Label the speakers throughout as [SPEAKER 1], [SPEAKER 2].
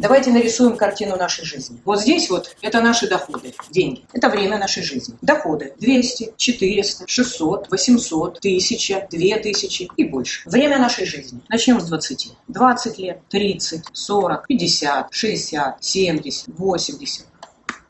[SPEAKER 1] Давайте нарисуем картину нашей жизни. Вот здесь вот это наши доходы, деньги. Это время нашей жизни. Доходы 200, 400, 600, 800, 1000, 2000 и больше. Время нашей жизни. Начнем с 20. 20 лет, 30, 40, 50, 60, 70, 80.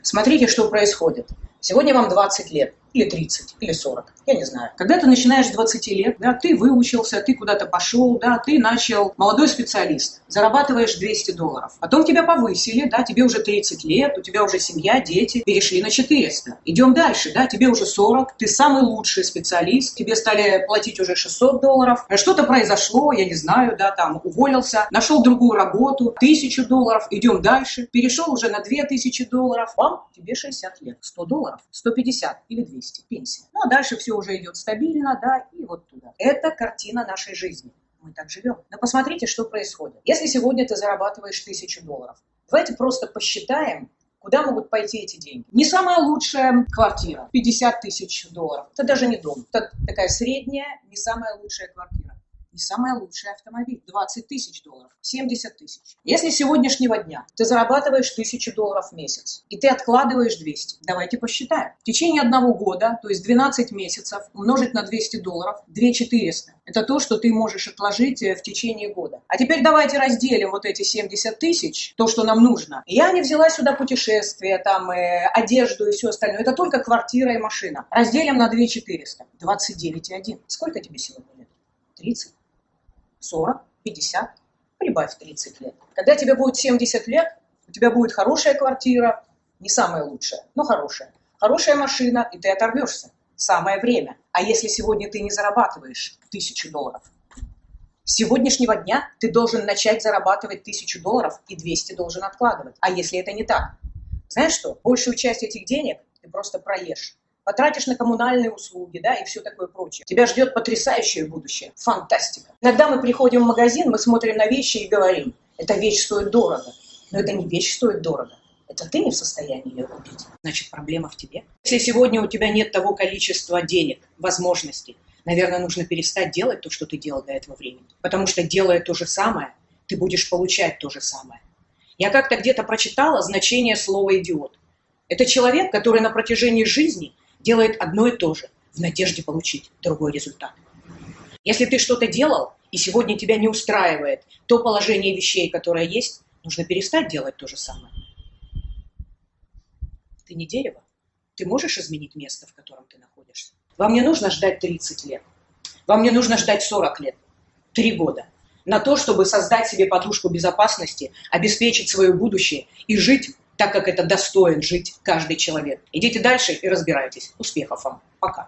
[SPEAKER 1] Смотрите, что происходит. Сегодня вам 20 лет или 30, или 40, я не знаю. Когда ты начинаешь с 20 лет, да, ты выучился, ты куда-то пошел, да, ты начал, молодой специалист, зарабатываешь 200 долларов. Потом тебя повысили, да, тебе уже 30 лет, у тебя уже семья, дети, перешли на 400. Идем дальше, да, тебе уже 40, ты самый лучший специалист, тебе стали платить уже 600 долларов. Что-то произошло, я не знаю, да, там, уволился, нашел другую работу, 1000 долларов, идем дальше, перешел уже на 2000 долларов, вам, тебе 60 лет, 100 долларов, 150 или 200 200 пенсия. Ну а дальше все уже идет стабильно, да, и вот туда. Это картина нашей жизни. Мы так живем. Но посмотрите, что происходит. Если сегодня ты зарабатываешь тысячу долларов, давайте просто посчитаем, Куда могут пойти эти деньги? Не самая лучшая квартира, 50 тысяч долларов. Это даже не дом. Это такая средняя, не самая лучшая квартира не самый лучший автомобиль. 20 тысяч долларов, 70 тысяч. Если с сегодняшнего дня ты зарабатываешь 1000 долларов в месяц, и ты откладываешь 200, давайте посчитаем. В течение одного года, то есть 12 месяцев, умножить на 200 долларов, 2400. Это то, что ты можешь отложить э, в течение года. А теперь давайте разделим вот эти 70 тысяч, то, что нам нужно. Я не взяла сюда путешествия, там, э, одежду и все остальное. Это только квартира и машина. Разделим на 2400. 29,1. Сколько тебе сегодня лет? 30. 40, 50, прибавь 30 лет. Когда тебе будет 70 лет, у тебя будет хорошая квартира, не самая лучшая, но хорошая. Хорошая машина, и ты оторвешься. Самое время. А если сегодня ты не зарабатываешь тысячу долларов, с сегодняшнего дня ты должен начать зарабатывать тысячу долларов и 200 должен откладывать. А если это не так? Знаешь что? Большую часть этих денег ты просто проешь потратишь на коммунальные услуги, да, и все такое прочее. Тебя ждет потрясающее будущее, фантастика. Иногда мы приходим в магазин, мы смотрим на вещи и говорим, эта вещь стоит дорого. Но это не вещь стоит дорого. Это ты не в состоянии ее купить. Значит, проблема в тебе. Если сегодня у тебя нет того количества денег, возможностей, наверное, нужно перестать делать то, что ты делал до этого времени. Потому что делая то же самое, ты будешь получать то же самое. Я как-то где-то прочитала значение слова «идиот». Это человек, который на протяжении жизни делает одно и то же в надежде получить другой результат. Если ты что-то делал, и сегодня тебя не устраивает то положение вещей, которое есть, нужно перестать делать то же самое. Ты не дерево. Ты можешь изменить место, в котором ты находишься. Вам не нужно ждать 30 лет. Вам не нужно ждать 40 лет. Три года. На то, чтобы создать себе подушку безопасности, обеспечить свое будущее и жить так как это достоин жить каждый человек. Идите дальше и разбирайтесь. Успехов вам. Пока.